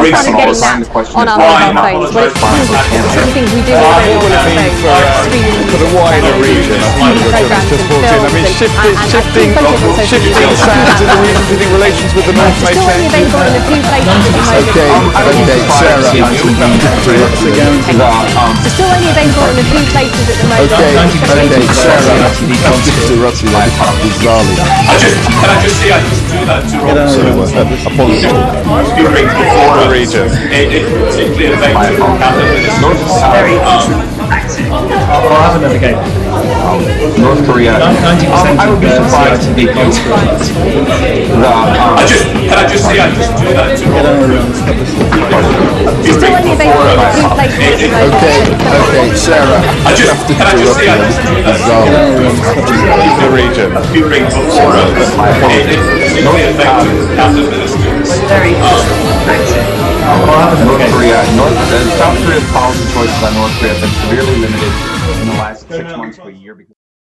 we all started getting that on our mobile phones, but it's some fine. of the things we do on our mobile phones, for, the wider region, TV we're programs just and films shifting, and- and shifting, photos on social shifting media. sands in the region relations with the North It's may still only change. available in a few places at the moment. Okay, okay, Sarah. Um, it's still only available in a few places at the moment. Okay, especially okay, in Sarah. Australia. Mr. Rossi, that is bizarrely. I just, can I just say, I just do that to Rob. So, apologies. You bring before The region. It, it particularly affects Very I'll have game. North Korea. 90% I would be of the surprised. CITV comes from I just, can I just say, I just do that to Rob. It's still only available in a few places at the moment. Okay, okay, Sarah. I just, have to can I just interrupt say, you. I just do that to Bizarre. The region. You bring before It, it particularly affects cabinet ministers. Very North Korea, North, uh, South Korea's policy choices on North Korea have been severely limited last six months to a year because